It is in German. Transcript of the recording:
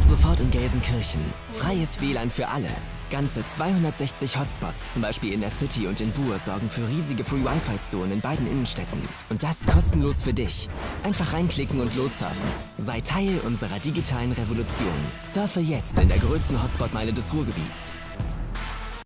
Ab sofort in Gelsenkirchen. Freies WLAN für alle. Ganze 260 Hotspots, zum Beispiel in der City und in Buhr, sorgen für riesige Free-Wi-Fi-Zonen in beiden Innenstädten. Und das kostenlos für dich. Einfach reinklicken und lossurfen. Sei Teil unserer digitalen Revolution. Surfe jetzt in der größten Hotspot-Meile des Ruhrgebiets.